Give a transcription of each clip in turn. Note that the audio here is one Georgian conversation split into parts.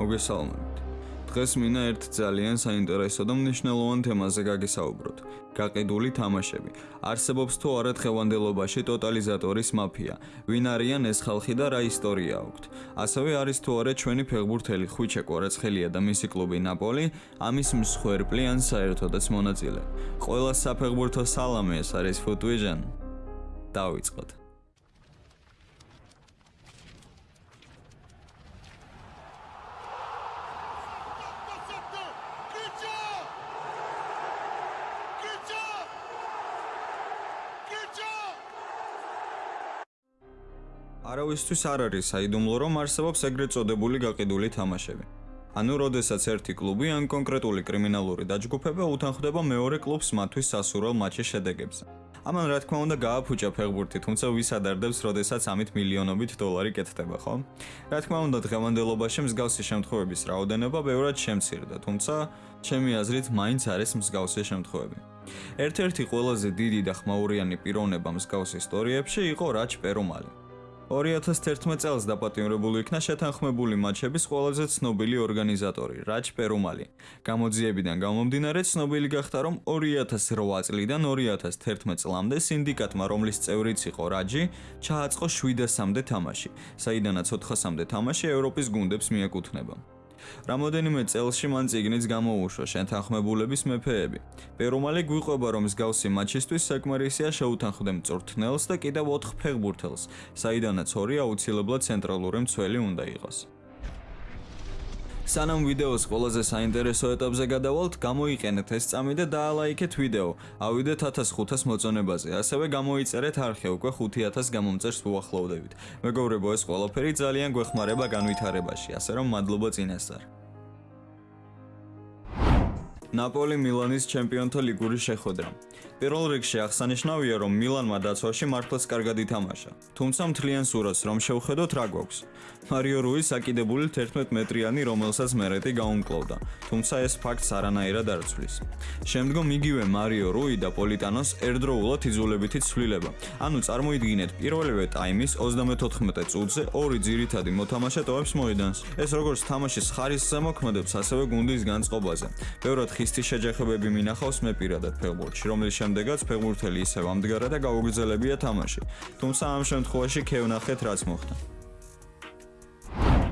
მოგესალმებით. დღეს მინდა ერთ ძალიან საინტერესო და მნიშვნელოვან თემაზე გაგესაუბროთ. გაყიდული თამაშები. არსებობს თუ არა თხევანდელობაში ტოტალიზატორის მაფია? ვინ არიან ეს ხალხი და რა ისტორია აქვთ? ასევე არის თუ არა ჩვენი ფეხბურთელი ხვიჩე კვარაცხელია და მისი კლუბი ნაპოლი ამის მსხვერპლი ან საერთოდაც მონაწილე? ყველა საფეხბურთო სალამი ეს არის ფუტვიჟან. დავიწყოთ. არავისთვის არ არის საიდუმლო რომ არსებობს ეგრეთ წოდებული გაყიდული თამაშები. ანუ, როდესაც ერთი კლუბი ან კონკრეტული კრიმინალური დაჯგუფება უთანხმდება მეორე კლუბს მათთვის სასურველ მატჩის შედეგებზე. ამან რა თქმა უნდა გააფუჭა ფეხბურთი, თუმცა ვის ადარდებს, როდესაც ამით მილიონობით დოლარი კეთდება, ხო? რა თქმა უნდა, დღევანდელობაში მსგავსი შემთხვევების რაოდენობა ბევრად შემცირდა, თუმცა ჩემი აზრით მაინც არის მსგავსი შემთხვევები. ერთ-ერთი ყველაზე დიდი და ხმაურიანი პიროვნება მსგავს ისტორიებში იყო რაჩ პერომალი. 2011 წელს დაპატიმრებული იქნა შეთანხმებული მატჩების ყველაზე ცნობილი ორგანიზატორი, რაჩ პერუმალი. გამოძიებიდან გამომდინარე ცნობილი გახდა, რომ 2008 წლიდან 2011 წლამდე სინდიკატმა, რომლის წევრიც იყო რაჯი, ჩააწყო 700-მდე თამაში, საიდანაც 400-მდე თამაში ევროპის გუნდებს მიეკუთვნება. რამოდენიმე წელში მან ციგნიც გამოუშვა შეთანხმებულების მეფეები. პერომალი გვიყვება რომ მსგავსი მატჩისთვის საკმარისია შეუთანხმდე მწვრთნელს და კიდევ 4 ფეხბურთელს, საიდანაც ორი აუცილებლად ცენტრალური მცველი უნდა იყოს. სანამ ვიდეოს ყველაზე საინტერესო ეტაპზე გადავალთ, გამოიყენეთ ეს წამი და დაალაიქეთ ვიდეო. ავიდეთ 1500 მოწონებაზე. ასევე გამოიწერეთ არხე უკვე 5000 გამომწერს უახლოვდებით. მეგობრებო, ეს ყველაფერი ძალიან გვეხმარება განვითარებაში, ასე რომ მადლობა წინასწარ. ნაპოლი მილანის ჩემპიონთა ლიგური შეხვედრა. პირველ რიგში აღსანიშნავია, რომ მილანმა დაცვაში მართლაც კარგად ითამაშა. თუმცა მთლიან სურათს რომ შევხედოთ, რა გვაქვს? მარიო რუი საკიდებული 11 მეტრიანი, რომელსაც მერეტი გაუმკლავდა. თუმცა ეს ფაქტს არანაირად არ ცვლის. შემდგომ იგივე მარიო რუი და პოლიტანოს ერთდროულად იძულებითი ცვლილება. ანუ წარმოიდგინეთ, პირველივე ტაიმის 34 წუთზე ორი ძირითადი მოთამაშე ტოვებს მოედანს. ეს როგორც თამაშის ხარისხზე მოქმედებს, ასევე გუნდის განწყობაზე. ბევრად ხისტი შეჯახებები მინახავს მე პირადად ფეხბურთში, რომლის შემდეგაც ფეხბურთელი ისევ ამდგარა და გაუგრძელებია თამაში. თუმცა ამ შემთხვევაში ქევნახეთ რაც მოხდა.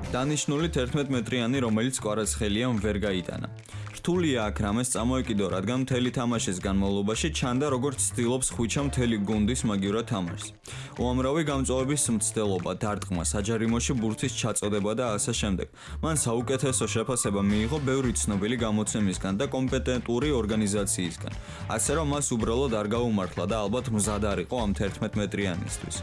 დანიშნული 11 მეტრიანი, რომელიც კვარაცხელიამ ვერ გაიტანა. რთულია აქ რამეს წამოეკიდო, რადგან მთელი თამაშის განმავლობაში ჩანდა როგორც ცდილობს ხვიჩა მთელი გუნდის მაგივრად თამაშს. უამრავი გამწვავების მცდელობა, დარტყმა, საჯარიმოში ბურთის ჩაწოდება და ასე შემდეგ. მან საუკეთესო შეფასება მიიღო ბევრი ცნობილი გამოცემისგან და კომპეტენტური ორგანიზაციისგან. ასე რომ მას უბრალოდ არ გაუმართლა და ალბათ მზად არ იყო ამ 11 მეტრიანისთვის.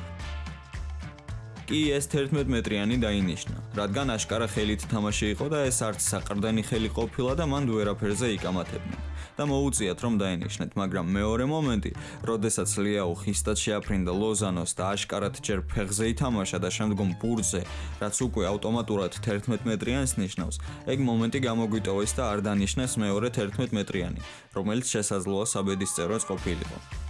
კი ეს 11 მეტრიანი დაინიშნა, რადგან აშკარა ხელით თამაში იყო და ეს არც საყრდენი ხელი ყოფილა და მან ვერაფერზე იკამათებდა. და მოუწიათ რომ დაინიშნეთ, მაგრამ მეორე მომენტი, როდესაც ლიაუ ხისტად შეაფრინდა ლოზანოს და აშკარად ჯერ ფეხზე ითამაშა და შემდგომ ბურზე, რაც უკვე ავტომატურად 11 მეტრიანს ნიშნავს, ეგ მომენტი გამოგვიტოვეს და არ დანიშნეს მეორე 11 მეტრიანი, რომელიც შესაძლოა საბედისწეროს ყოფილიყო.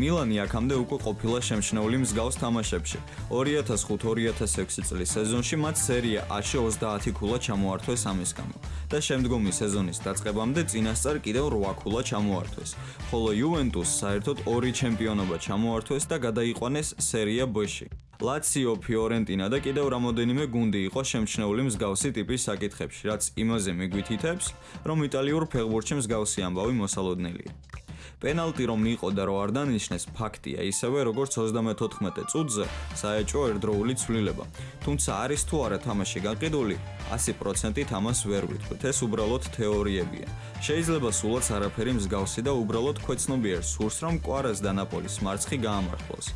მილანი აქამდე უკვე ყოფილა შემჩნეული მსგავს თამაშებში. 2005-2006 წლის სეზონში მათ სერია A-ში 30 ქულა ჩამოართვეს ამის გამო და შემდგომი სეზონის დაწყებამდე წინასწარ კიდევ 8 ქულა ჩამოართვეს. ხოლო იუვენტუსს საერთოდ 2 ჩემპიონობა ჩამოართვეს და გადაიყვანეს სერია B-ში. ლაციო, ფიორენტინა და კიდევ რამოდენიმე გუნდი იყო შემჩნეული მსგავსი ტიპის საკითხებში, რაც იმაზე მიგვითითებს, რომ იტალიურ ფეხბურთში მსგავსი ამბავი მოსალოდნელია. პენალტი რომ იყო და რო არ დანიშნეს ფაქტია ისევე როგორც 34 წუთზე საეჭო ერთდროული ცვლილება. თუმცა არის თუ არა თამაში გაყიდული 100%-ით ამას ვერ ვიტყვით ეს უბრალოდ თეორიებია. შეიძლება სულაც არაფერი მსგავსი და უბრალოდ ქვეცნობიერ სურს რომ კვარას და ნაპოლის მარცხი გაამართლოს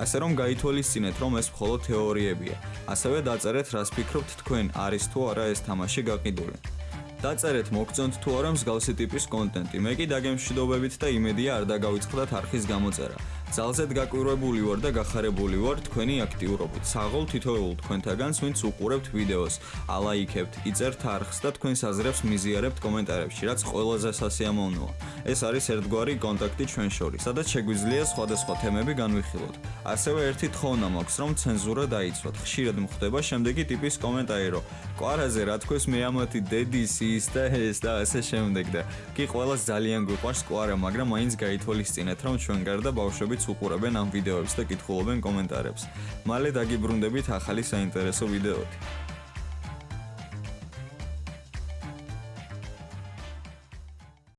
ასე რომ გაითვალისწინეთ რომ ეს მხოლოდ თეორიებია. ასევე დაწერეთ რას ფიქრობთ თქვენ არის თუ არა ეს თამაში გაყიდული დაწერეთ მოგწონთ თუ არა მსგავსი ტიპის კონტენტი. მე კი დაგემშვიდობებით და იმედია არ დაგავიწყდათ არხის გამოწერა. ძალზედ გაკვირვებული ვარ და გახარებული ვარ თქვენი აქტიურობით. საღოლ თითოეულ თქვენთაგანს, ვინც უყურებთ ვიდეოს, ალაიქებთ, იწერთ არხს და თქვენს აზრებს მიზიარებთ კომენტარებში, რაც ყველაზე სასიამოვნოა. ეს არის ერთგვარი კონტაქტი ჩვენ შორის, სადაც შეგვიძლია სხვადასხვა თემები განვიხილოთ. ასევე ერთი თხოვნა მაქვს, რომ ცენზურა დაიცვათ. ხშირად მხდება შემდეგი ტიპის კომენტარი, რომ კვარაზე რა თქოს მე ამათი დედის ის და ეს და ასე შემდეგ და კი ყველას ძალიან გვიყვარს კვარა, მაგრამ მაინც გაითვალისწინეთ, რომ ჩვენ გარდა ბავშვებიც უყურებენ ამ ვიდეოებს და კითხულობენ კომენტარებს. მალე დაგიბრუნდებით ახალი საინტერესო ვიდეოთი.